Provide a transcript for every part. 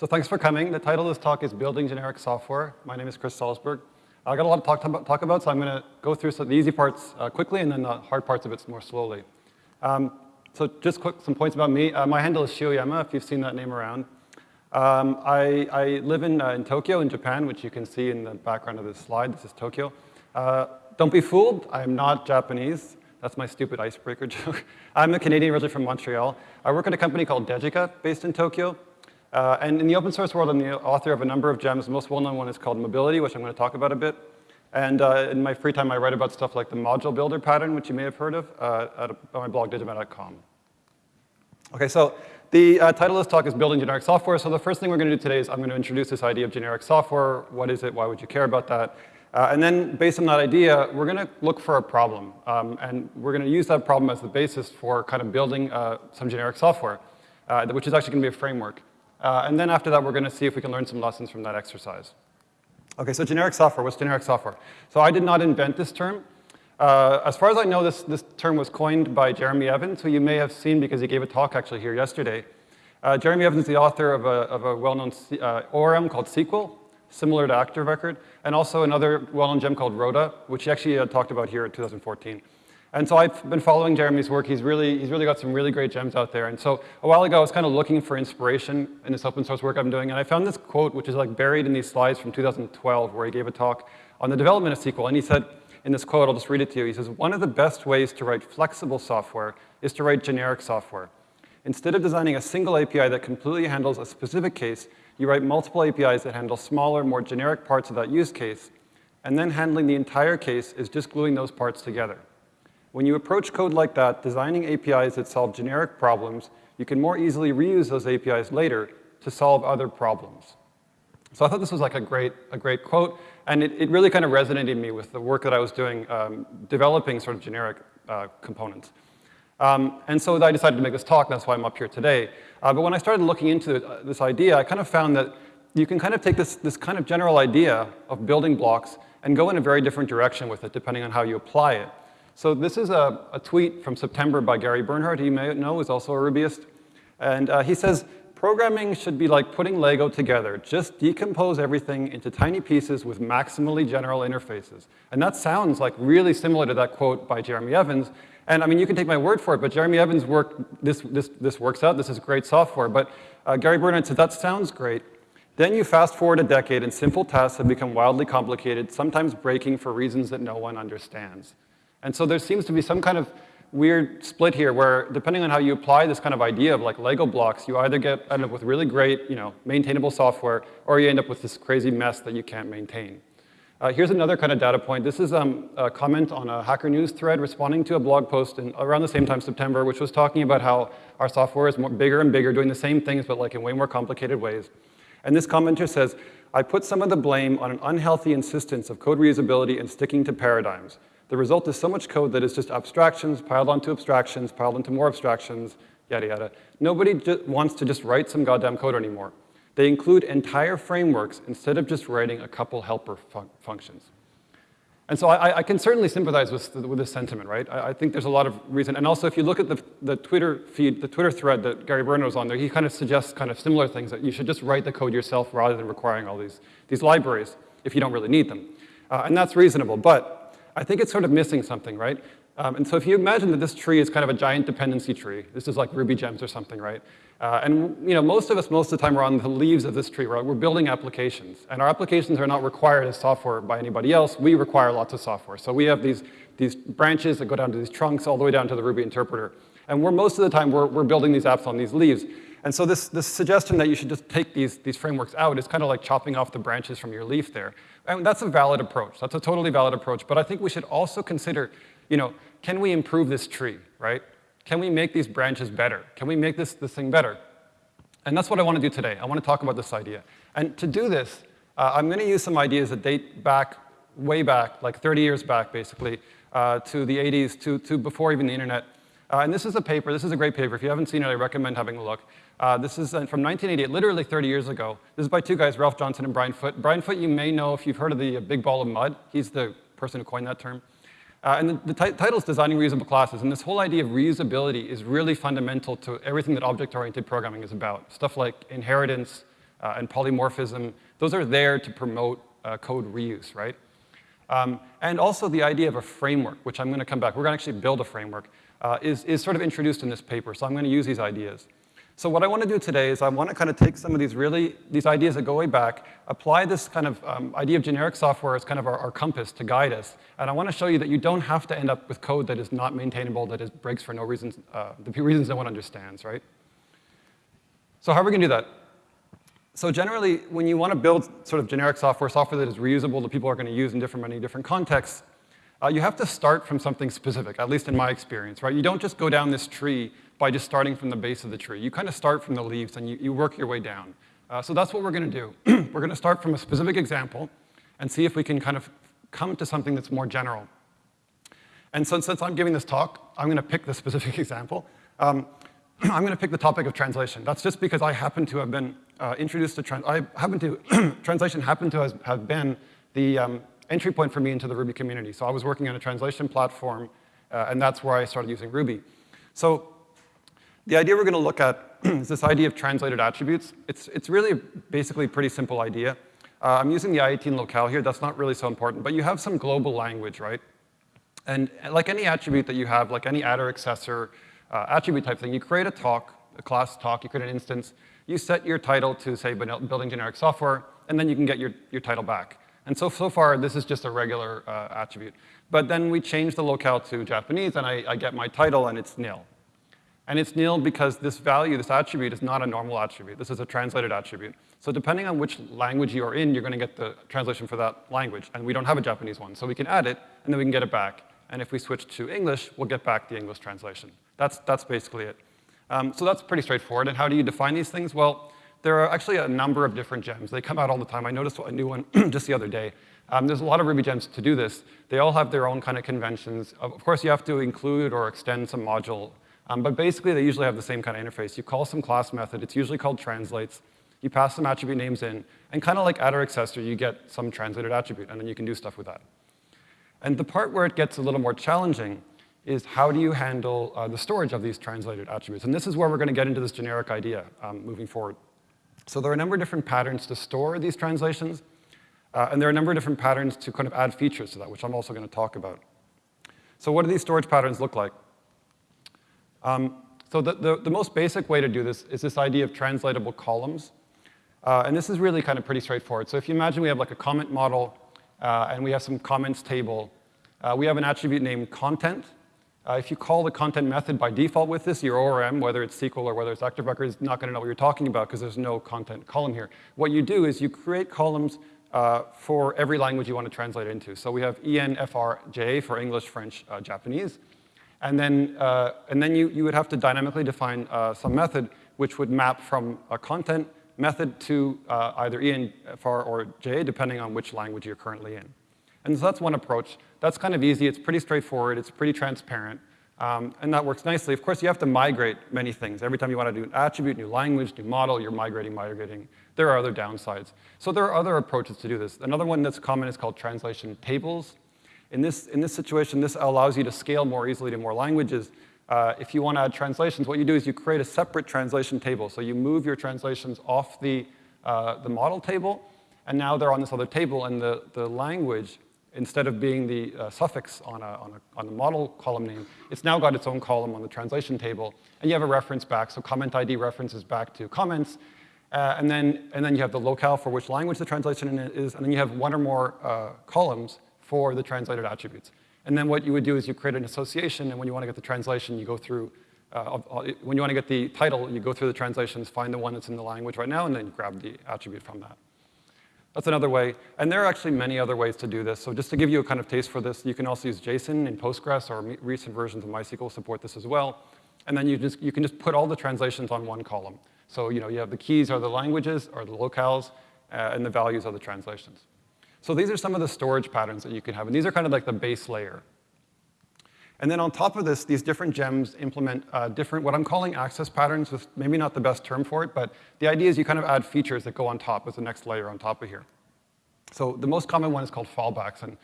So thanks for coming. The title of this talk is Building Generic Software. My name is Chris Salzberg. I got a lot to talk, talk about, so I'm going to go through some, of the easy parts uh, quickly and then the hard parts of it more slowly. Um, so just quick, some points about me. Uh, my handle is Shioyama, if you've seen that name around. Um, I, I, live in, uh, in, Tokyo, in Japan, which you can see in the background of this slide. This is Tokyo. Uh, don't be fooled, I'm not Japanese. That's my stupid icebreaker joke. I'm a Canadian originally from Montreal. I work at a company called Degica, based in Tokyo. Uh, and in the open source world, I'm the author of a number of gems. The most well-known one is called Mobility, which I'm going to talk about a bit. And uh, in my free time, I write about stuff like the module builder pattern, which you may have heard of, uh, at, my blog, dejimata.com. Okay, so the uh, title of this talk is Building Generic Software. So the first thing we're going to do today is I'm going to introduce this idea of generic software. What is it? Why would you care about that? Uh, and then based on that idea, we're going to look for a problem. Um, and we're going to use that problem as the basis for kind of building uh, some generic software, which is actually going to be a framework. Uh, and then after that, we're going to see if we can learn some lessons from that exercise. Okay, so generic software. What's generic software? So I did not invent this term. Uh, as far as I know, this, this term was coined by Jeremy Evans, who you may have seen because he gave a talk actually here yesterday. Uh, Jeremy Evans is the author of a, of a well-known uh, ORM called Sequel, similar to Active Record, and also another well-known gem called Roda, which he actually uh, talked about here in 2014. And so I've been following Jeremy's work. He's really, he's really got some really great gems out there. And so a while ago, I was kind of looking for inspiration in this open source work I'm doing. And I found this quote, which is like buried in these slides from 2012, where he gave a talk on the development of Sequel. And he said, in this quote, I'll just read it to you. He says, one of the best ways to write flexible software is to write generic software. Instead of designing a single API that completely handles a specific case, you write multiple APIs that handle smaller, more generic parts of that use case, and then handling the entire case is just gluing those parts together. When you approach code like that, designing APIs that solve generic problems, you can more easily reuse those APIs later to solve other problems. So I thought this was like a great, a great quote, and it, it really kind of resonated me with the work that I was doing um, developing sort of generic uh, components. Um, and so I decided to make this talk, that's why I'm up here today. Uh, but when I started looking into uh, this idea, I kind of found that you can kind of take this, this kind of general idea of building blocks and go in a very different direction with it, depending on how you apply it. So this is a, a, tweet from September by Gary Bernhardt, you may know, is also a Rubyist. And uh, he says, programming should be like putting Lego together. Just decompose everything into tiny pieces with maximally general interfaces. And that sounds like really similar to that quote by Jeremy Evans. And I mean, you can take my word for it, but Jeremy Evans' work, this, this, this works out, this is great software. But uh, Gary Bernhardt said, that sounds great. Then you fast forward a decade and simple tasks have become wildly complicated, sometimes breaking for reasons that no one understands. And so there seems to be some kind of weird split here where depending on how you apply this kind of idea of like Lego blocks, you either get end up with really great, you know, maintainable software, or you end up with this crazy mess that you can't maintain. Uh, here's another kind of data point. This is um, a comment on a Hacker News thread responding to a blog post in, around the same time, September, which was talking about how our software is more, bigger and bigger, doing the same things, but like in way more complicated ways. And this commenter says, I put some of the blame on an unhealthy insistence of code reusability and sticking to paradigms. The result is so much code that is just abstractions piled onto abstractions, piled into more abstractions, yada, yada. Nobody wants to just write some goddamn code anymore. They include entire frameworks instead of just writing a couple helper fun functions. And so I, I, can certainly sympathize with, with this sentiment, right? I, I, think there's a lot of reason. And also, if you look at the, the Twitter feed, the Twitter thread that Gary Bernhardt was on there, he kind of suggests kind of similar things, that you should just write the code yourself rather than requiring all these, these libraries if you don't really need them. Uh, and that's reasonable. But I think it's sort of missing something, right? Um, and so if you imagine that this tree is kind of a giant dependency tree, this is like Ruby gems or something, right? Uh, and you know, most of us, most of the time, we're on the leaves of this tree, right? We're building applications. And our applications are not required as software by anybody else. We require lots of software. So we have these, these branches that go down to these trunks all the way down to the Ruby interpreter. And we're, most of the time, we're, we're building these apps on these leaves. And so this, this suggestion that you should just take these, these frameworks out is kind of like chopping off the branches from your leaf there. And that's a valid approach. That's a totally valid approach. But I think we should also consider, you know, can we improve this tree, right? Can we make these branches better? Can we make this, this thing better? And that's what I want to do today. I want to talk about this idea. And to do this, uh, I'm going to use some ideas that date back, way back, like 30 years back, basically, uh, to the 80s, to, to before even the internet. Uh, and this is a paper, this is a great paper. If you haven't seen it, I recommend having a look. Uh, this is uh, from 1988, literally 30 years ago. This is by two guys, Ralph Johnson and Brian Foote. Brian Foote, you may know if you've heard of the uh, big ball of mud. He's the person who coined that term. Uh, and the, the title is Designing Reusable Classes. And this whole idea of reusability is really fundamental to everything that object-oriented programming is about. Stuff like inheritance, uh, and polymorphism, those are there to promote uh, code reuse, right? Um, and also the idea of a framework, which I'm going to come back. We're going to actually build a framework, uh, is, is sort of introduced in this paper. So I'm going to use these ideas. So what I want to do today is I want to kind of take some of these really, these ideas that go way back, apply this kind of um, idea of generic software as kind of our, our, compass to guide us. And I want to show you that you don't have to end up with code that is not maintainable, that is breaks for no reasons, uh, the reasons no one understands, right? So how are we going to do that? So generally, when you want to build sort of generic software, software that is reusable, that people are going to use in different, many different contexts, uh, you have to start from something specific, at least in my experience, right? You don't just go down this tree by just starting from the base of the tree. You kind of start from the leaves and you, you work your way down. Uh, so that's what we're going to do. we're going to start from a specific example and see if we can kind of come to something that's more general. And so since I'm giving this talk, I'm going to pick the specific example. Um, I'm going to pick the topic of translation. That's just because I happen to have been uh, introduced to, I happen to, translation happened to have been the um, entry point for me into the Ruby community. So I was working on a translation platform, uh, and that's where I started using Ruby. So the idea we're going to look at is this idea of translated attributes. It's, it's really basically a pretty simple idea. Uh, I'm using the I18 locale here. That's not really so important. But you have some global language, right? And like any attribute that you have, like any attr accessor uh, attribute type thing, you create a talk, a class talk, you create an instance, you set your title to, say, building generic software, and then you can get your, your title back. And so, so far, this is just a regular uh, attribute. But then we change the locale to Japanese, and I, I get my title, and it's nil. And it's nil because this value, this attribute, is not a normal attribute. This is a translated attribute. So depending on which language you're in, you're going to get the translation for that language. And we don't have a Japanese one. So we can add it, and then we can get it back. And if we switch to English, we'll get back the English translation. That's, that's basically it. Um, so that's pretty straightforward. And how do you define these things? Well, there are actually a number of different gems. They come out all the time. I noticed a new one just the other day. Um, there's a lot of Ruby gems to do this. They all have their own kind of conventions. Of course, you have to include or extend some module um, but basically, they usually have the same kind of interface. You call some class method. It's usually called translates. You pass some attribute names in. And kind of like attr accessor, you get some translated attribute. And then you can do stuff with that. And the part where it gets a little more challenging is how do you handle uh, the storage of these translated attributes? And this is where we're going to get into this generic idea um, moving forward. So there are a number of different patterns to store these translations. Uh, and there are a number of different patterns to kind of add features to that, which I'm also going to talk about. So what do these storage patterns look like? Um, so the, the, the, most basic way to do this is this idea of translatable columns. Uh, and this is really kind of pretty straightforward. So if you imagine we have like a comment model, uh, and we have some comments table, uh, we have an attribute named content. Uh, if you call the content method by default with this, your ORM, whether it's Sequel or whether it's Active Record, is not going to know what you're talking about because there's no content column here. What you do is you create columns uh, for every language you want to translate into. So we have ENFRJ for English, French, uh, Japanese. And then, uh, and then you, you would have to dynamically define uh, some method which would map from a content method to uh, either ENFR or JA, depending on which language you're currently in. And so that's one approach. That's kind of easy. It's pretty straightforward. It's pretty transparent. Um, and that works nicely. Of course, you have to migrate many things. Every time you want to do an attribute, new language, new model, you're migrating, migrating. There are other downsides. So there are other approaches to do this. Another one that's common is called translation tables. In this, in this situation, this allows you to scale more easily to more languages. Uh, if you want to add translations, what you do is you create a separate translation table. So you move your translations off the, uh, the model table, and now they're on this other table, and the, the language, instead of being the uh, suffix on, a, on, a, on the model column name, it's now got its own column on the translation table, and you have a reference back. So comment ID references back to comments, uh, and, then, and then you have the locale for which language the translation is, and then you have one or more uh, columns for the translated attributes. And then what you would do is you create an association, and when you want to get the translation, you go through, uh, when you want to get the title, you go through the translations, find the one that's in the language right now, and then grab the attribute from that. That's another way. And there are actually many other ways to do this. So just to give you a kind of taste for this, you can also use JSON in Postgres, or recent versions of MySQL support this as well. And then you, just, you can just put all the translations on one column. So you know, you have the keys are the languages, or the locales, uh, and the values are the translations. So these are some of the storage patterns that you can have, and these are kind of like the base layer. And then on top of this, these different gems implement uh, different, what I'm calling access patterns, with maybe not the best term for it, but the idea is you kind of add features that go on top as the next layer on top of here. So the most common one is called fallbacks, and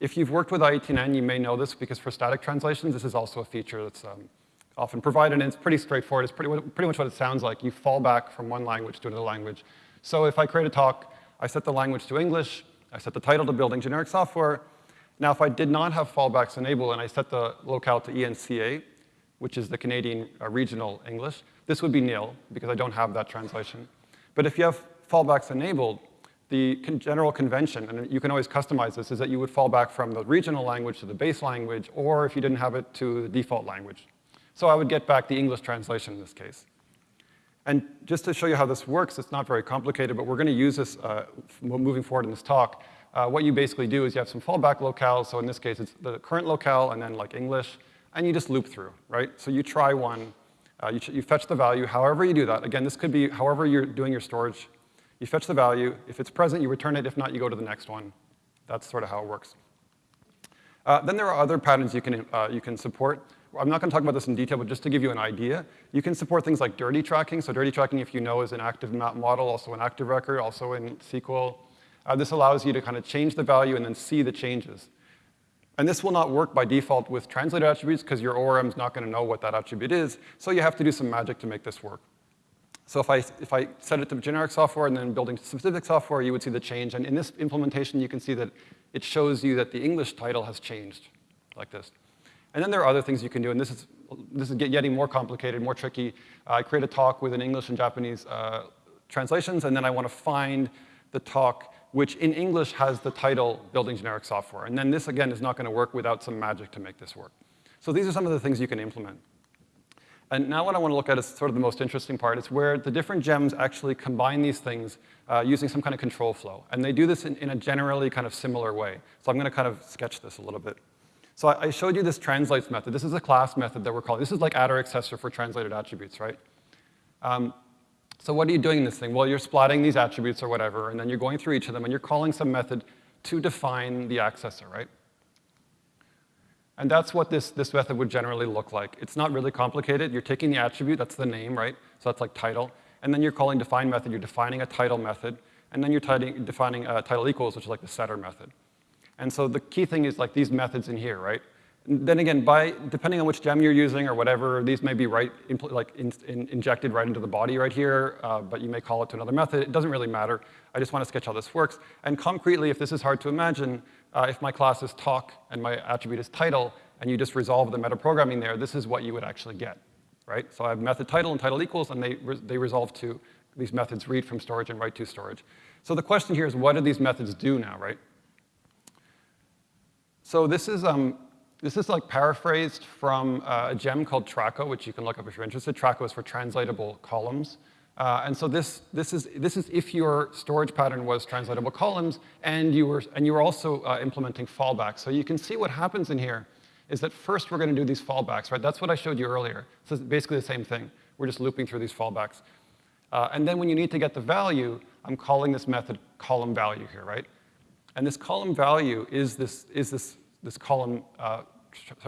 if you've worked with I18N, you may know this because for static translations, this is also a feature that's um, often provided, and it's pretty straightforward. It's pretty, pretty much what it sounds like. You fall back from one language to another language So if I create a talk, I set the language to English, I set the title to building generic software. Now, if I did not have fallbacks enabled and I set the locale to ENCA, which is the Canadian uh, regional English, this would be nil because I don't have that translation. But if you have fallbacks enabled, the con general convention, and you can always customize this, is that you would fall back from the regional language to the base language, or if you didn't have it, to the default language. So I would get back the English translation in this case. And just to show you how this works, it's not very complicated, but we're going to use this uh, moving forward in this talk. Uh, what you basically do is you have some fallback locales, so in this case it's the current locale and then like English, and you just loop through, right? So you try one, uh, you, you fetch the value, however you do that. Again, this could be however you're doing your storage. You fetch the value. If it's present, you return it. If not, you go to the next one. That's sort of how it works. Uh, then there are other patterns you can, uh, you can support. I'm not going to talk about this in detail, but just to give you an idea, you can support things like dirty tracking. So dirty tracking, if you know, is an active map model, also an active record, also in Sequel. Uh, this allows you to kind of change the value and then see the changes. And this will not work by default with translated attributes because your ORM is not going to know what that attribute is. So you have to do some magic to make this work. So if I, if I set it to generic software and then building specific software, you would see the change. And in this implementation, you can see that it shows you that the English title has changed, like this. And then there are other things you can do, and this is, this is getting more complicated, more tricky. I create a talk with an English and Japanese uh, translations, and then I want to find the talk which in English has the title building generic software. And then this, again, is not going to work without some magic to make this work. So these are some of the things you can implement. And now what I want to look at is sort of the most interesting part. It's where the different gems actually combine these things uh, using some kind of control flow. And they do this in, in, a generally kind of similar way. So I'm going to kind of sketch this a little bit. So I, I showed you this translates method. This is a class method that we're calling. This is like attr accessor for translated attributes, right? Um, so what are you doing in this thing? Well, you're splatting these attributes or whatever, and then you're going through each of them, and you're calling some method to define the accessor, right? And that's what this, this method would generally look like. It's not really complicated. You're taking the attribute, that's the name, right? So that's like title. And then you're calling define method, you're defining a title method. And then you're defining a title equals, which is like the setter method. And so the key thing is like these methods in here, right? Then again, by, depending on which gem you're using or whatever, these may be right, like in, in, injected right into the body right here, uh, but you may call it to another method. It doesn't really matter. I just want to sketch how this works. And concretely, if this is hard to imagine, uh, if my class is talk and my attribute is title, and you just resolve the metaprogramming there, this is what you would actually get, right? So I have method title and title equals, and they, re they resolve to these methods read from storage and write to storage. So the question here is, what do these methods do now, right? So this is um, this is like paraphrased from uh, a gem called Traco, which you can look up if you're interested. Traco is for translatable columns. Uh, and so this, this, is, this is if your storage pattern was translatable columns and you were, and you were also uh, implementing fallbacks. So you can see what happens in here is that first we're going to do these fallbacks, right? That's what I showed you earlier. So it's basically the same thing. We're just looping through these fallbacks. Uh, and then when you need to get the value, I'm calling this method column value here, right? And this column value is this, is this, this column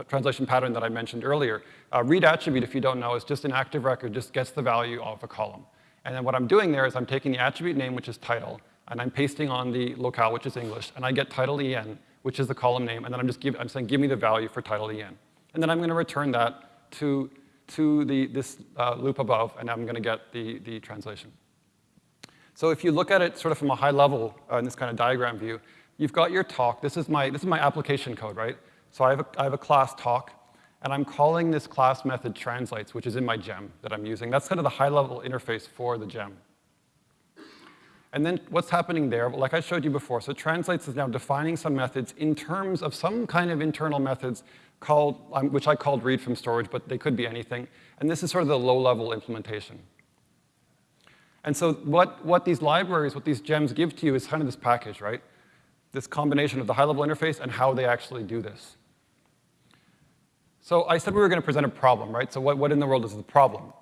translation pattern that I mentioned earlier. Uh, read attribute, if you don't know, is just an active record, just gets the value of a column. And then what I'm doing there is I'm taking the attribute name, which is title, and I'm pasting on the locale, which is English, and I get title en, which is the column name, and then I'm just give, I'm saying, give me the value for title en. And then I'm going to return that to, to the, this uh, loop above, and I'm going to get the, the translation. So if you look at it sort of from a high level uh, in this kind of diagram view, you've got your talk. This is my, this is my application code, right? So I have, a, I have a class talk, and I'm calling this class method translates, which is in my gem that I'm using. That's kind of the high-level interface for the gem. And then what's happening there, like I showed you before, so translates is now defining some methods in terms of some kind of internal methods called, um, which I called read from storage, but they could be anything. And this is sort of the low-level implementation. And so what, what these libraries, what these gems give to you is kind of this package, right? this combination of the high-level interface and how they actually do this. So I said we were going to present a problem, right? So what, what in the world is the problem?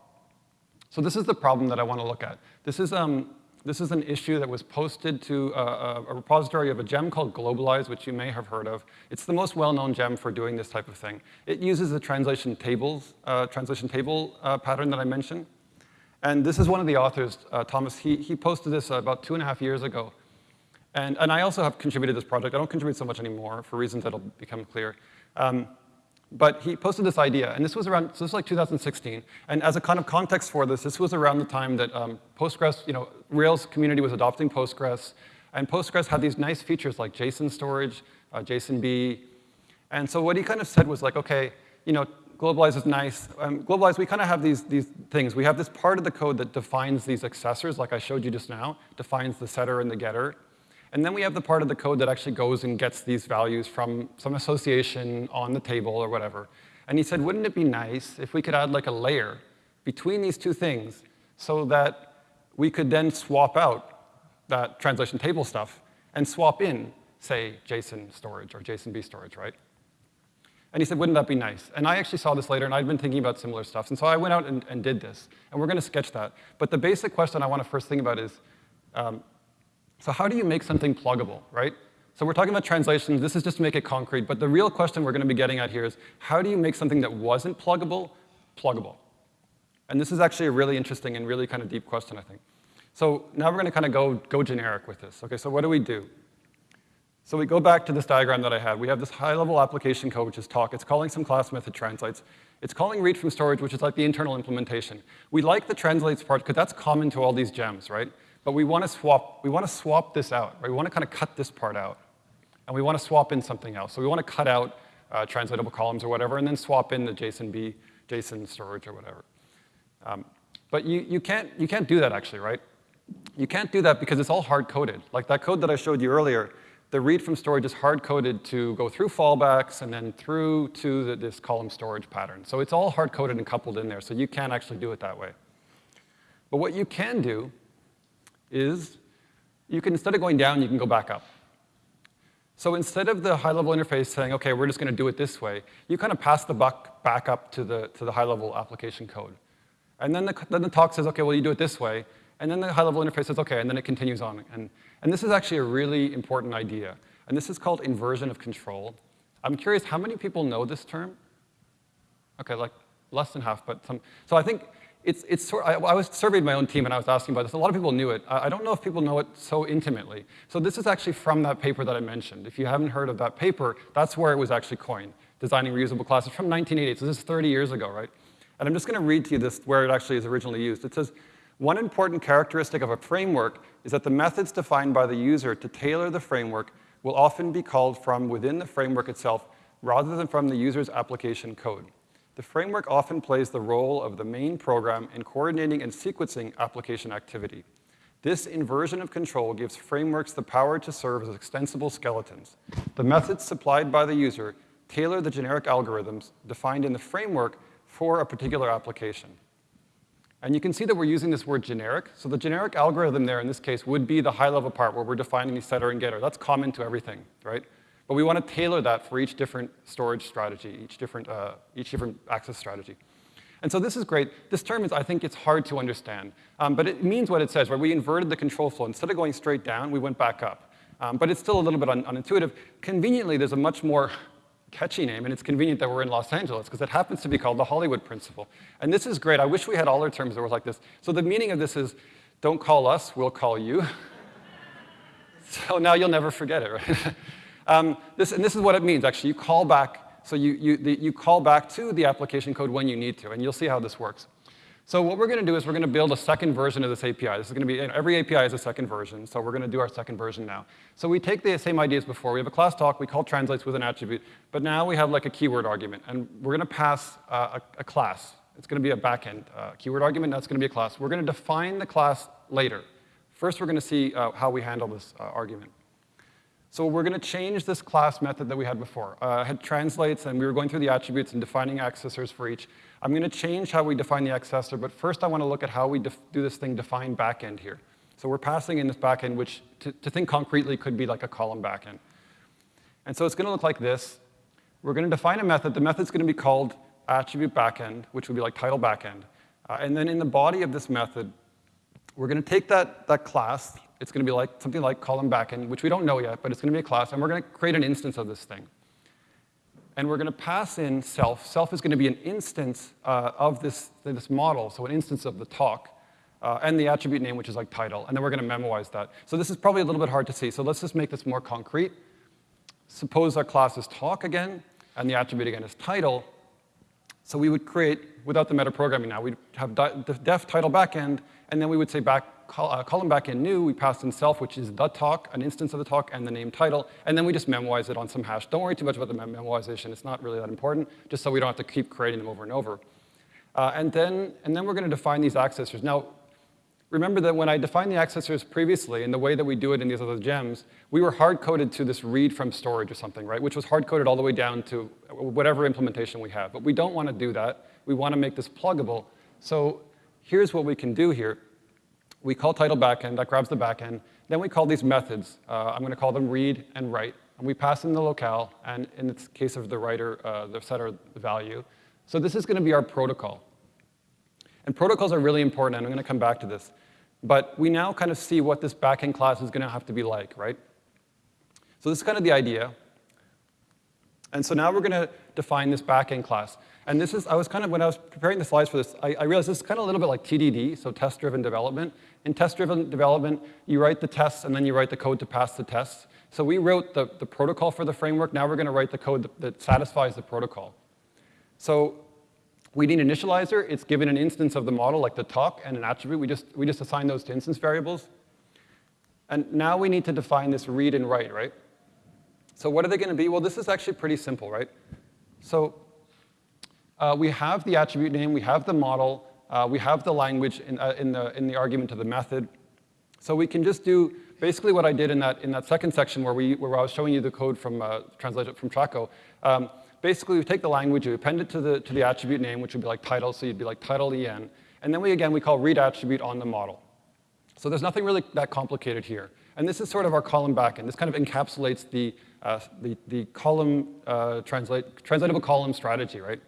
So this is the problem that I want to look at. This is, um, this is an issue that was posted to a, a, repository of a gem called Globalize, which you may have heard of. It's the most well-known gem for doing this type of thing. It uses the translation tables, uh, translation table uh, pattern that I mentioned. And this is one of the authors, uh, Thomas, he, he posted this about two and a half years ago. And, and I also have contributed this project. I don't contribute so much anymore for reasons that'll become clear. Um, But he posted this idea, and this was around, so this was like 2016. And as a kind of context for this, this was around the time that um, Postgres, you know, Rails community was adopting Postgres, and Postgres had these nice features like JSON storage, uh, JSONB. And so what he kind of said was like, okay, you know, globalize is nice. Um, globalize, we kind of have these, these things. We have this part of the code that defines these accessors, like I showed you just now, defines the setter and the getter. And then we have the part of the code that actually goes and gets these values from some association on the table or whatever. And he said, wouldn't it be nice if we could add like a layer between these two things so that we could then swap out that translation table stuff and swap in, say, JSON storage or JSONB storage, right? And he said, wouldn't that be nice? And I actually saw this later, and I'd been thinking about similar stuff. And so I went out and, and did this. And we're going to sketch that. But the basic question I want to first think about is, um, so how do you make something pluggable, right? So we're talking about translations. This is just to make it concrete. But the real question we're going to be getting at here is, how do you make something that wasn't pluggable, pluggable? And this is actually a really interesting and really kind of deep question, I think. So now we're going to kind of go, go generic with this. Okay, so what do we do? So we go back to this diagram that I had. We have this high-level application code, which is talk. It's calling some class method translates. It's calling read from storage, which is like the internal implementation. We like the translates part because that's common to all these gems, right? But we want to swap, we want to swap this out, right? We want to kind of cut this part out. And we want to swap in something else. So we want to cut out uh, translatable columns or whatever, and then swap in the JSONB, JSON storage or whatever. Um, but you, you, can't, you can't do that actually, right? You can't do that because it's all hard-coded. Like that code that I showed you earlier, the read from storage is hard-coded to go through fallbacks and then through to the, this column storage pattern. So it's all hard-coded and coupled in there, so you can't actually do it that way. But what you can do is you can, instead of going down, you can go back up. So instead of the high-level interface saying, OK, we're just going to do it this way, you kind of pass the buck back up to the, to the high-level application code. And then the, then the talk says, OK, well, you do it this way. And then the high-level interface says, OK, and then it continues on. And, and this is actually a really important idea. And this is called inversion of control. I'm curious, how many people know this term? OK, like less than half, but some. So I think it's, it's sort, I, I, was surveyed my own team and I was asking about this. A lot of people knew it. I, I, don't know if people know it so intimately. So this is actually from that paper that I mentioned. If you haven't heard of that paper, that's where it was actually coined, designing reusable classes from 1988. So this is 30 years ago, right? And I'm just going to read to you this where it actually is originally used. It says, one important characteristic of a framework is that the methods defined by the user to tailor the framework will often be called from within the framework itself rather than from the user's application code. The framework often plays the role of the main program in coordinating and sequencing application activity. This inversion of control gives frameworks the power to serve as extensible skeletons. The methods supplied by the user tailor the generic algorithms defined in the framework for a particular application. And you can see that we're using this word generic. So the generic algorithm there in this case would be the high-level part where we're defining the setter and getter. That's common to everything, right? But we want to tailor that for each different storage strategy, each different, uh, each different access strategy. And so this is great. This term is, I think it's hard to understand. Um, but it means what it says, right? We inverted the control flow. Instead of going straight down, we went back up. Um, but it's still a little bit un unintuitive. Conveniently, there's a much more catchy name, and it's convenient that we're in Los Angeles, because it happens to be called the Hollywood Principle. And this is great. I wish we had all our terms that were like this. So the meaning of this is, don't call us, we'll call you. so now you'll never forget it, right? Um, this, and this is what it means, actually. You call back, so you, you, the, you call back to the application code when you need to, and you'll see how this works. So what we're going to do is we're going to build a second version of this API. This is going to be, you know, every API is a second version, so we're going to do our second version now. So we take the same ideas before. We have a class talk, we call translates with an attribute, but now we have like a keyword argument, and we're going to pass uh, a, a, class. It's going to be a backend uh, keyword argument, that's going to be a class. We're going to define the class later. First, we're going to see uh, how we handle this uh, argument. So we're going to change this class method that we had before. Uh, had translates, and we were going through the attributes and defining accessors for each. I'm going to change how we define the accessor, but first I want to look at how we do this thing define backend here. So we're passing in this backend, which to, to think concretely could be like a column backend. And so it's going to look like this. We're going to define a method. The method's going to be called attribute backend, which would be like title backend. Uh, and then in the body of this method, we're going to take that, that class, it's going to be like something like column backend, which we don't know yet, but it's going to be a class, and we're going to create an instance of this thing. And we're going to pass in self. Self is going to be an instance uh, of this, this model, so an instance of the talk, uh, and the attribute name, which is like title. And then we're going to memoize that. So this is probably a little bit hard to see, so let's just make this more concrete. Suppose our class is talk again. and the attribute again is title. So we would create, without the metaprogramming now, we'd have def title backend, and then we would say back, uh, column backend new, we pass in self, which is the talk, an instance of the talk, and the name title, and then we just memoize it on some hash. Don't worry too much about the mem memoization, it's not really that important, just so we don't have to keep creating them over and over. Uh, and, then, and then we're going to define these accessors. Now, remember that when I defined the accessors previously, in the way that we do it in these other gems, we were hard-coded to this read from storage or something, right? Which was hard-coded all the way down to whatever implementation we have. But we don't want to do that. We want to make this pluggable. So here's what we can do here. We call title backend, that grabs the backend. Then we call these methods. Uh, I'm going to call them read and write. And we pass in the locale, and in the case of the writer, uh, the setter value. So this is going to be our protocol. And protocols are really important, and I'm going to come back to this. But we now kind of see what this backend class is going to have to be like, right? So this is kind of the idea. And so now we're going to define this backend class. And this is, I was kind of, when I was preparing the slides for this, I, I realized this is kind of a little bit like TDD, so test-driven development. In test-driven development, you write the tests and then you write the code to pass the tests. So we wrote the, the protocol for the framework. Now we're going to write the code that, that satisfies the protocol. So we need an initializer. It's given an instance of the model, like the talk, and an attribute. We just, we just assign those to instance variables. And now we need to define this read and write, right? So what are they going to be? Well, this is actually pretty simple, right? So uh, we have the attribute name, we have the model, uh, we have the language in, uh, in, the, in the argument to the method. So we can just do basically what I did in that, in that second section where, we, where I was showing you the code from, uh, translated from Traco. Um, basically, we take the language, we append it to the, to the attribute name, which would be like title, so you'd be like title en. And then we, again, we call read attribute on the model. So there's nothing really that complicated here. And this is sort of our column backend. This kind of encapsulates the, uh, the, the column, uh, translate, translatable column strategy, right?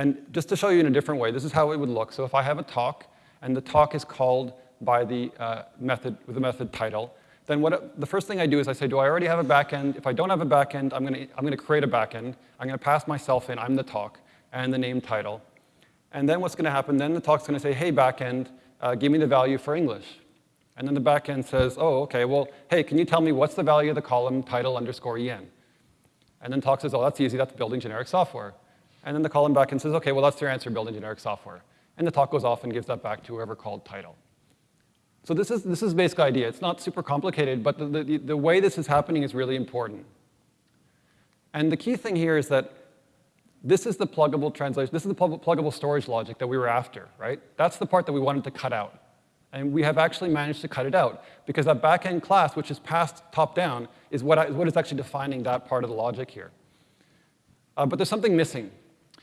And just to show you in a different way, this is how it would look. So if I have a talk, and the talk is called by the uh, method, with the method title, then what, the first thing I do is I say, do I already have a backend? If I don't have a backend, I'm gonna, I'm gonna create a backend. I'm gonna pass myself in, I'm the talk, and the name title. And then what's gonna happen, then the talk's gonna say, hey, backend, uh, give me the value for English. And then the backend says, oh, okay, well, hey, can you tell me what's the value of the column title underscore en? And then talk says, oh, that's easy, that's building generic software. And then the column backend says, okay, well, that's your answer, building generic software. And the talk goes off and gives that back to whoever called title. So this is, this is basic idea. It's not super complicated, but the, the, the way this is happening is really important. And the key thing here is that this is the pluggable translation, this is the pluggable storage logic that we were after, right? That's the part that we wanted to cut out. And we have actually managed to cut it out because that backend class, which is passed top down, is what, I, what is actually defining that part of the logic here. Uh, but there's something missing.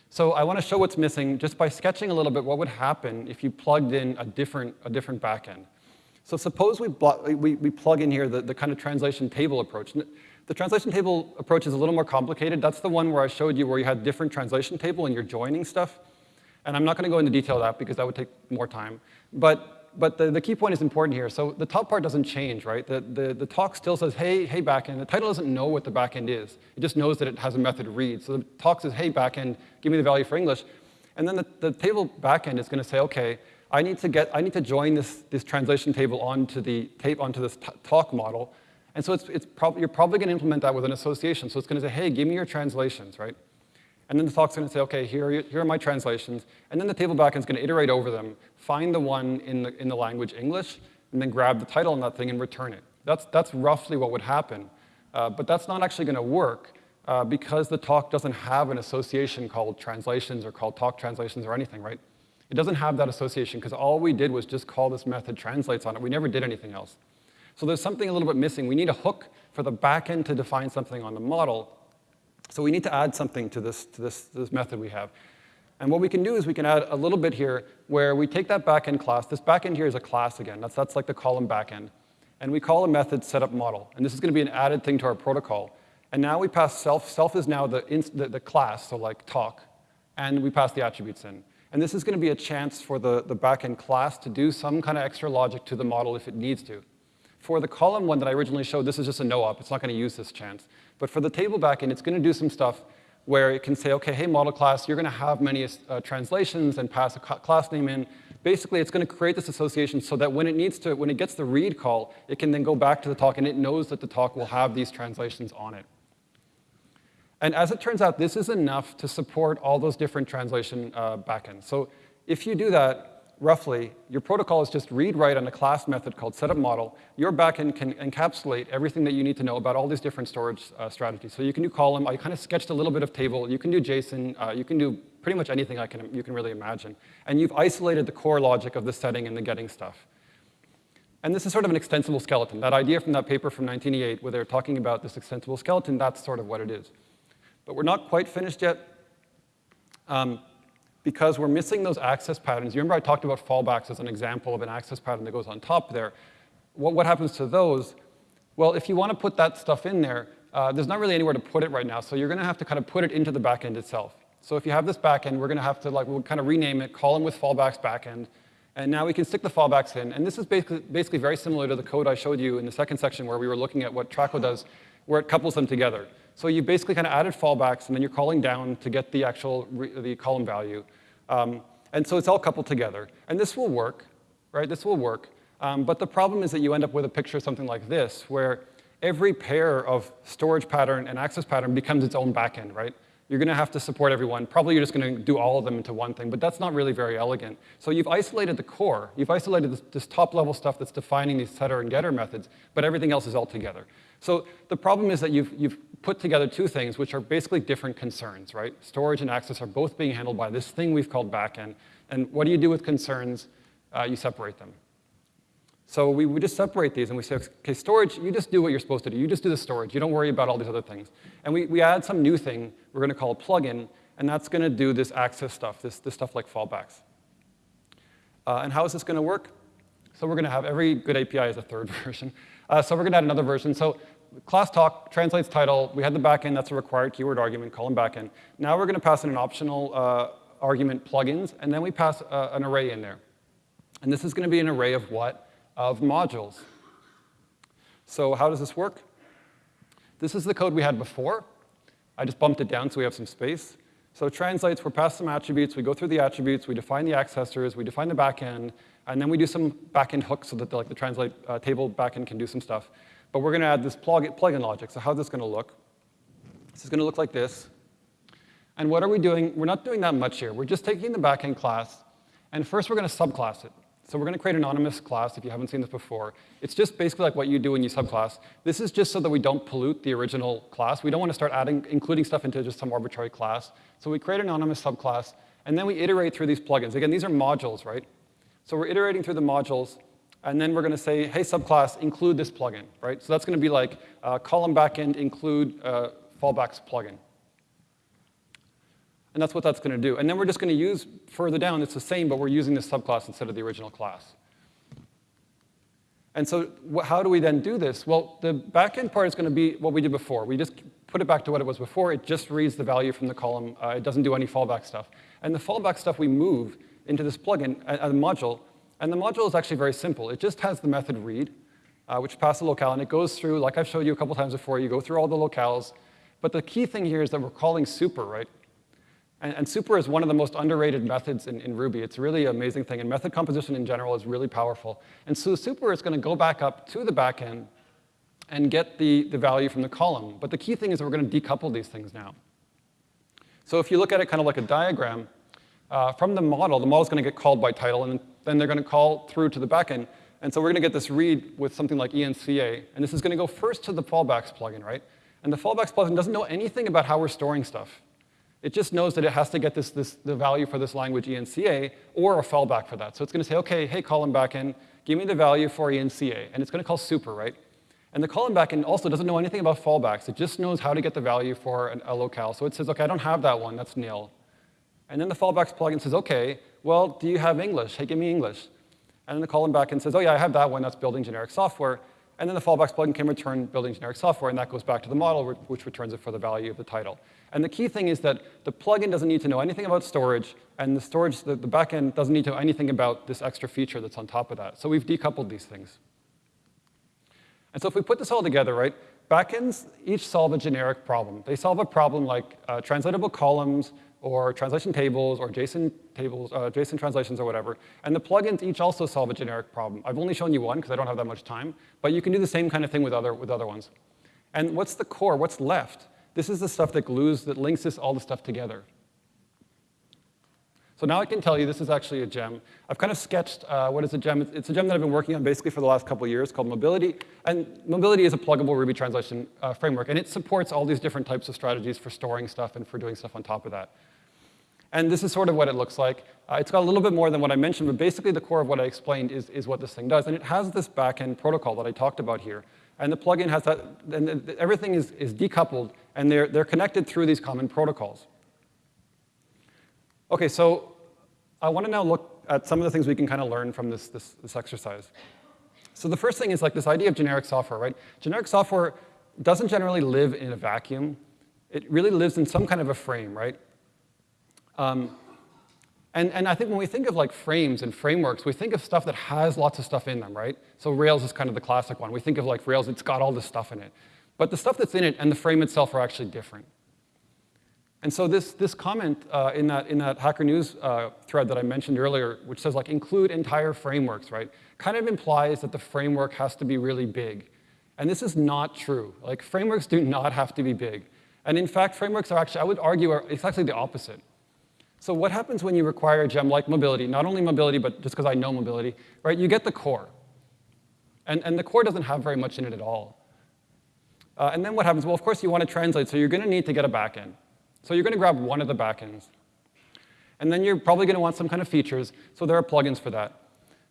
So I want to show what's missing just by sketching a little bit what would happen if you plugged in a different, a different backend. So suppose we, we, we plug in here the, the kind of translation table approach. The translation table approach is a little more complicated. That's the one where I showed you where you had different translation table and you're joining stuff. And I'm not going to go into detail of that because that would take more time. But, but the, the key point is important here. So the top part doesn't change, right? The, the, the talk still says, hey, hey, backend. The title doesn't know what the backend is. It just knows that it has a method read. So the talk says, hey, backend, give me the value for English. And then the, the table backend is going to say, OK, I need to get, I need to join this, this translation table onto the tape onto this talk model. And so it's, it's prob you're probably going to implement that with an association. So it's going to say, hey, give me your translations, right? And then the talk's going to say, okay, here, are, here are my translations. And then the table backend is going to iterate over them, find the one in the, in the language English, and then grab the title on that thing and return it. That's, that's roughly what would happen. Uh, but that's not actually going to work uh, because the talk doesn't have an association called translations or called talk translations or anything, right? It doesn't have that association because all we did was just call this method translates on it. We never did anything else. So there's something a little bit missing. We need a hook for the backend to define something on the model. So we need to add something to this, to this, this method we have. And what we can do is we can add a little bit here where we take that backend class. This backend here is a class again. That's, that's like the column backend. And we call a method setup model. And this is going to be an added thing to our protocol. And now we pass self. Self is now the, the, the class, so like talk. And we pass the attributes in. And this is going to be a chance for the, the backend class to do some kind of extra logic to the model if it needs to. For the column one that I originally showed, this is just a no-op. It's not going to use this chance. But for the table backend, it's going to do some stuff where it can say, OK, hey, model class, you're going to have many uh, translations and pass a class name in. Basically, it's going to create this association so that when it needs to, when it gets the read call, it can then go back to the talk, and it knows that the talk will have these translations on it. And as it turns out, this is enough to support all those different translation uh, backends. So if you do that, roughly, your protocol is just read-write on a class method called setup model. Your backend can encapsulate everything that you need to know about all these different storage uh, strategies. So you can do column. I kind of sketched a little bit of table. You can do JSON. Uh, you can do pretty much anything I can, you can really imagine. And you've isolated the core logic of the setting and the getting stuff. And this is sort of an extensible skeleton. That idea from that paper from 1988 where they're talking about this extensible skeleton, that's sort of what it is. But we're not quite finished yet um, because we're missing those access patterns. You remember I talked about fallbacks as an example of an access pattern that goes on top there. What, what happens to those? Well, if you want to put that stuff in there, uh, there's not really anywhere to put it right now, so you're going to have to kind of put it into the backend itself. So if you have this backend, we're going to have to like, we'll kind of rename it, them with fallbacks backend, and now we can stick the fallbacks in. And this is basically, basically very similar to the code I showed you in the second section where we were looking at what Traco does, where it couples them together. So you basically kind of added fallbacks, and then you're calling down to get the actual the column value. Um, and so it's all coupled together. And this will work, right? This will work. Um, but the problem is that you end up with a picture something like this, where every pair of storage pattern and access pattern becomes its own backend, right? You're going to have to support everyone. Probably you're just going to do all of them into one thing, but that's not really very elegant. So you've isolated the core. You've isolated this, this top-level stuff that's defining these setter and getter methods, but everything else is all together. So the problem is that you've, you've put together two things which are basically different concerns, right? Storage and access are both being handled by this thing we've called backend. And what do you do with concerns? Uh, you separate them. So we, we just separate these and we say, okay, storage, you just do what you're supposed to do. You just do the storage. You don't worry about all these other things. And we, we add some new thing we're going to call a plugin, and that's going to do this access stuff, this, this stuff like fallbacks. Uh, and how is this going to work? So we're going to have every good API as a third version. Uh, so we're going to add another version. So class talk translates title. We had the backend. That's a required keyword argument, column backend. Now we're going to pass in an optional uh, argument plugins, and then we pass uh, an array in there. And this is going to be an array of what? of modules. So how does this work? This is the code we had before. I just bumped it down so we have some space. So it translates, we're past some attributes, we go through the attributes, we define the accessors, we define the backend, and then we do some backend hooks so that the, like the translate uh, table backend can do some stuff. But we're going to add this plug plugin logic. So how's this going to look? This is going to look like this. And what are we doing? We're not doing that much here. We're just taking the backend class, and first we're going to subclass it. So we're going to create an anonymous class if you haven't seen this before. It's just basically like what you do when you subclass. This is just so that we don't pollute the original class. We don't want to start adding, including stuff into just some arbitrary class. So we create an anonymous subclass, and then we iterate through these plugins. Again, these are modules, right? So we're iterating through the modules, and then we're going to say, hey, subclass, include this plugin, right? So that's going to be like uh, column backend include uh, fallbacks plugin. And that's what that's going to do. And then we're just going to use further down, it's the same, but we're using this subclass instead of the original class. And so how do we then do this? Well, the backend part is going to be what we did before. We just put it back to what it was before. It just reads the value from the column. Uh, it doesn't do any fallback stuff. And the fallback stuff we move into this plugin, a, a module. And the module is actually very simple. It just has the method read, uh, which passes the locale. And it goes through, like I've showed you a couple times before, you go through all the locales. But the key thing here is that we're calling super, right? And, and, super is one of the most underrated methods in, in Ruby. It's really an amazing thing, and method composition in general is really powerful. And so super is going to go back up to the backend and get the, the value from the column. But the key thing is that we're going to decouple these things now. So if you look at it kind of like a diagram, uh, from the model, the model is going to get called by title, and then they're going to call through to the backend. And so we're going to get this read with something like enca, and this is going to go first to the fallbacks plugin, right? And the fallbacks plugin doesn't know anything about how we're storing stuff. It just knows that it has to get this, this, the value for this language enca or a fallback for that. So it's going to say, OK, hey, column backend, give me the value for enca. And it's going to call super, right? And the column backend also doesn't know anything about fallbacks. It just knows how to get the value for an, a locale. So it says, OK, I don't have that one. That's nil. And then the fallbacks plugin says, OK, well, do you have English? Hey, give me English. And then the column backend says, oh, yeah, I have that one. That's building generic software. And then the fallbacks plugin can return building generic software, and that goes back to the model, which returns it for the value of the title. And the key thing is that the plugin doesn't need to know anything about storage, and the storage, the, the backend doesn't need to know anything about this extra feature that's on top of that. So we've decoupled these things. And so if we put this all together, right, backends each solve a generic problem. They solve a problem like uh, translatable columns, or translation tables, or JSON tables, uh, JSON translations, or whatever. And the plugins each also solve a generic problem. I've only shown you one because I don't have that much time, but you can do the same kind of thing with other, with other ones. And what's the core? What's left? This is the stuff that glues, that links this, all the stuff together. So now I can tell you this is actually a gem. I've kind of sketched uh, what is a gem. It's a gem that I've been working on basically for the last couple years called Mobility. And Mobility is a pluggable Ruby translation uh, framework, and it supports all these different types of strategies for storing stuff and for doing stuff on top of that. And this is sort of what it looks like. Uh, it's got a little bit more than what I mentioned, but basically the core of what I explained is, is what this thing does. And it has this backend protocol that I talked about here. And the plugin has that, and everything is, is decoupled, and they're, they're connected through these common protocols. Okay, so I want to now look at some of the things we can kind of learn from this, this, this exercise. So the first thing is like this idea of generic software, right? Generic software doesn't generally live in a vacuum. It really lives in some kind of a frame, right? Um, and, and I think when we think of like frames and frameworks, we think of stuff that has lots of stuff in them, right? So Rails is kind of the classic one. We think of like Rails, it's got all this stuff in it. But the stuff that's in it and the frame itself are actually different. And so this, this comment uh, in, that, in that Hacker News uh, thread that I mentioned earlier, which says like include entire frameworks, right, kind of implies that the framework has to be really big. And this is not true. Like frameworks do not have to be big. And in fact, frameworks are actually, I would argue, are, it's actually the opposite. So what happens when you require a gem like mobility, not only mobility, but just because I know mobility, right, you get the core. And, and the core doesn't have very much in it at all. Uh, and then what happens? Well, of course, you want to translate, so you're going to need to get a backend. So you're going to grab one of the backends. And then you're probably going to want some kind of features, so there are plugins for that.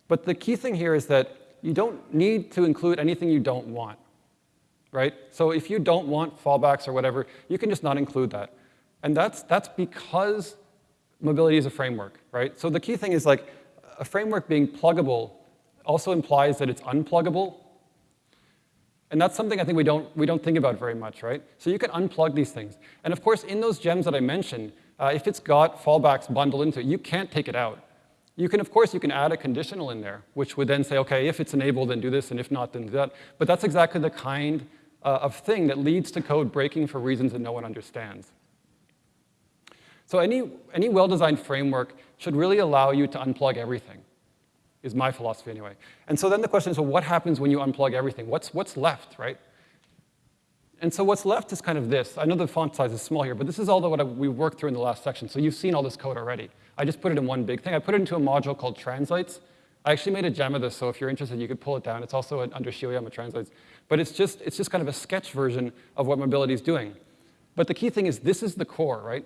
But the key thing here is that you don't need to include anything you don't want, right? So if you don't want fallbacks or whatever, you can just not include that. And that's, that's because mobility is a framework, right? So the key thing is like a framework being pluggable also implies that it's unpluggable, and that's something I think we don't, we don't think about very much, right? So you can unplug these things. And of course, in those gems that I mentioned, uh, if it's got fallbacks bundled into it, you can't take it out. You can, of course, you can add a conditional in there, which would then say, OK, if it's enabled, then do this, and if not, then do that. But that's exactly the kind uh, of thing that leads to code breaking for reasons that no one understands. So any, any well-designed framework should really allow you to unplug everything is my philosophy anyway. And so then the question is, well, what happens when you unplug everything? What's, what's left, right? And so what's left is kind of this. I know the font size is small here, but this is all that what we worked through in the last section. So you've seen all this code already. I just put it in one big thing. I put it into a module called translates. I actually made a gem of this, so if you're interested, you could pull it down. It's also under Shioyama translates. But it's just, it's just kind of a sketch version of what mobility is doing. But the key thing is this is the core, right?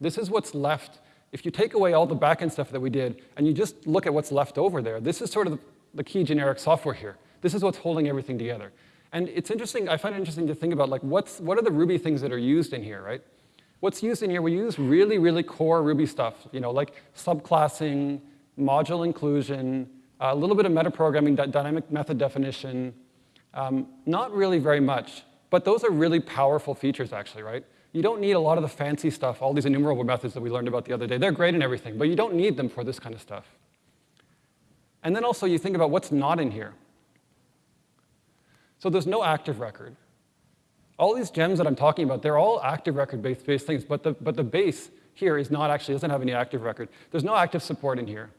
This is what's left if you take away all the backend stuff that we did and you just look at what's left over there, this is sort of the key generic software here. This is what's holding everything together. And it's interesting, I find it interesting to think about like what's, what are the Ruby things that are used in here, right? What's used in here, we use really, really core Ruby stuff, you know, like subclassing, module inclusion, a little bit of metaprogramming, dynamic method definition, um, not really very much, but those are really powerful features actually, right? You don't need a lot of the fancy stuff, all these enumerable methods that we learned about the other day. They're great and everything, but you don't need them for this kind of stuff. And then also you think about what's not in here. So there's no active record. All these gems that I'm talking about, they're all active record-based things, but the, but the base here is not actually, doesn't have any active record. There's no active support in here.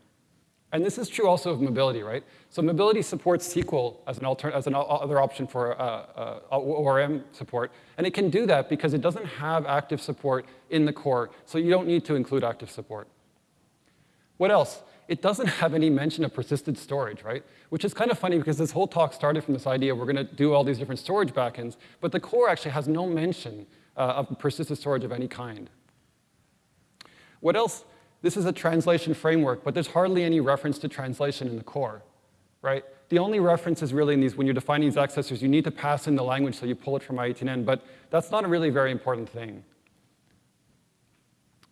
And this is true also of mobility, right? So mobility supports Sequel as an, alter as an other option for uh, uh, ORM support. And it can do that because it doesn't have active support in the core, so you don't need to include active support. What else? It doesn't have any mention of persistent storage, right? Which is kind of funny because this whole talk started from this idea we're going to do all these different storage backends, but the core actually has no mention uh, of persistent storage of any kind. What else? This is a translation framework, but there's hardly any reference to translation in the core, right? The only reference is really in these, when you're defining these accessors, you need to pass in the language so you pull it from i18n, but that's not a really very important thing.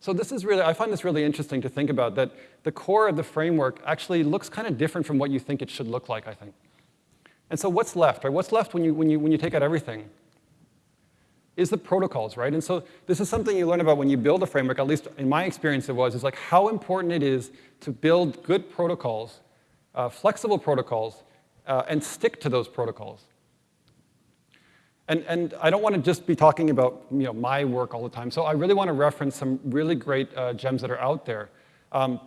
So this is really, I find this really interesting to think about, that the core of the framework actually looks kind of different from what you think it should look like, I think. And so what's left, right? What's left when you, when you, when you take out everything? Is the protocols, right? And so this is something you learn about when you build a framework, at least in my experience it was, is like how important it is to build good protocols, uh, flexible protocols, uh, and stick to those protocols. And, and I don't want to just be talking about you know, my work all the time, so I really want to reference some really great uh, gems that are out there. Um,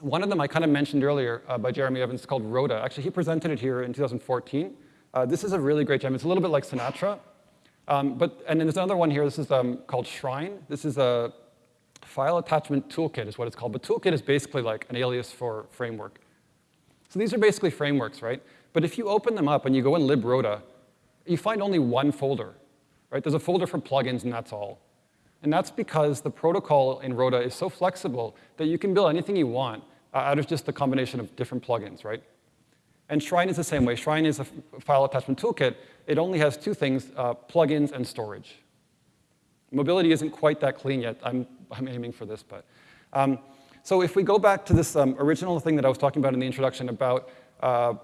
one of them I kind of mentioned earlier uh, by Jeremy Evans called Roda. Actually, he presented it here in 2014. Uh, this is a really great gem. It's a little bit like Sinatra, Um, but, and then there's another one here, this is um, called Shrine. This is a file attachment toolkit is what it's called. But toolkit is basically like an alias for framework. So these are basically frameworks, right? But if you open them up and you go in lib/roda, you find only one folder, right? There's a folder for plugins and that's all. And that's because the protocol in Roda is so flexible that you can build anything you want uh, out of just the combination of different plugins, right? And Shrine is the same way. Shrine is a file attachment toolkit. It only has two things, uh, plugins and storage. Mobility isn't quite that clean yet. I'm, I'm aiming for this, but. Um, so if we go back to this um, original thing that I was talking about in the introduction about uh,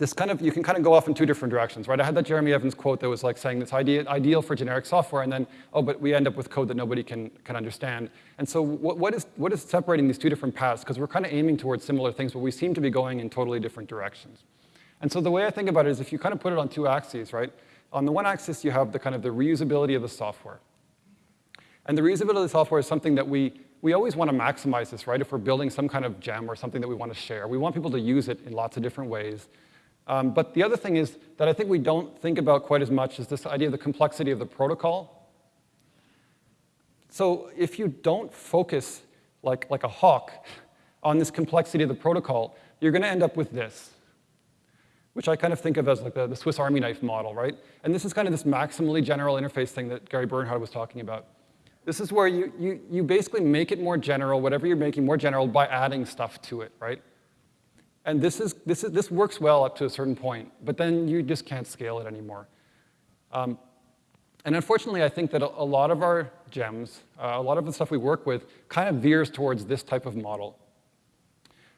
this kind of, you can kind of go off in two different directions, right? I had that Jeremy Evans quote that was like saying it's idea, ideal for generic software, and then, oh, but we end up with code that nobody can, can understand. And so what, what, is, what is separating these two different paths? Because we're kind of aiming towards similar things, but we seem to be going in totally different directions. And so the way I think about it is if you kind of put it on two axes, right? On the one axis, you have the kind of the reusability of the software. And the reusability of the software is something that we, we always want to maximize this, right? If we're building some kind of gem or something that we want to share, we want people to use it in lots of different ways. Um, but the other thing is that I think we don't think about quite as much is this idea of the complexity of the protocol. So if you don't focus like, like a hawk on this complexity of the protocol, you're going to end up with this, which I kind of think of as like the, the Swiss Army knife model, right? And this is kind of this maximally general interface thing that Gary Bernhardt was talking about. This is where you, you, you basically make it more general, whatever you're making more general, by adding stuff to it, right? And this, is, this, is, this works well up to a certain point, but then you just can't scale it anymore. Um, and unfortunately, I think that a, a lot of our gems, uh, a lot of the stuff we work with, kind of veers towards this type of model.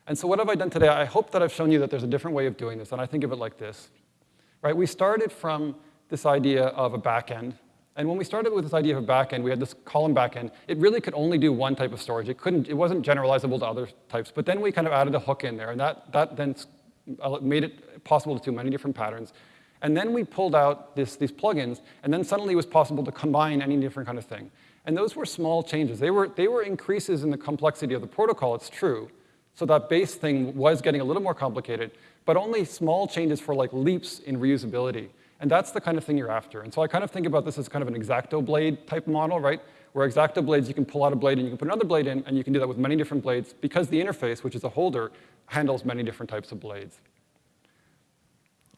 And so what have I done today? I hope that I've shown you that there's a different way of doing this, and I think of it like this. Right? We started from this idea of a backend, and when we started with this idea of a backend, we had this column backend. It really could only do one type of storage. It, couldn't, it wasn't generalizable to other types. But then we kind of added a hook in there, and that, that then uh, made it possible to do many different patterns. And then we pulled out this, these plugins, and then suddenly it was possible to combine any different kind of thing. And those were small changes. They were, they were increases in the complexity of the protocol, it's true. So that base thing was getting a little more complicated, but only small changes for like leaps in reusability. And that's the kind of thing you're after. And so I kind of think about this as kind of an X-Acto blade type model, right? Where X-Acto blades, you can pull out a blade and you can put another blade in, and you can do that with many different blades because the interface, which is a holder, handles many different types of blades.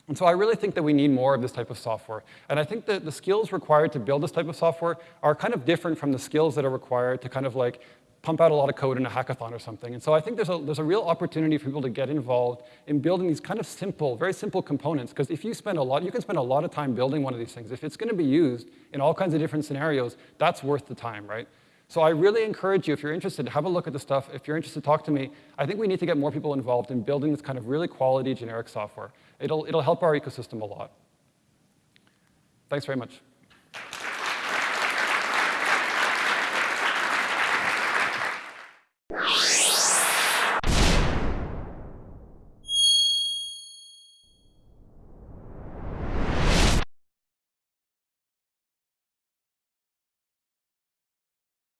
And so I really think that we need more of this type of software. And I think that the skills required to build this type of software are kind of different from the skills that are required to kind of like pump out a lot of code in a hackathon or something. And so I think there's a, there's a real opportunity for people to get involved in building these kind of simple, very simple components. Because if you spend a lot, you can spend a lot of time building one of these things. If it's going to be used in all kinds of different scenarios, that's worth the time, right? So I really encourage you, if you're interested, have a look at the stuff. If you're interested, talk to me. I think we need to get more people involved in building this kind of really quality generic software. It'll, it'll help our ecosystem a lot. Thanks very much. You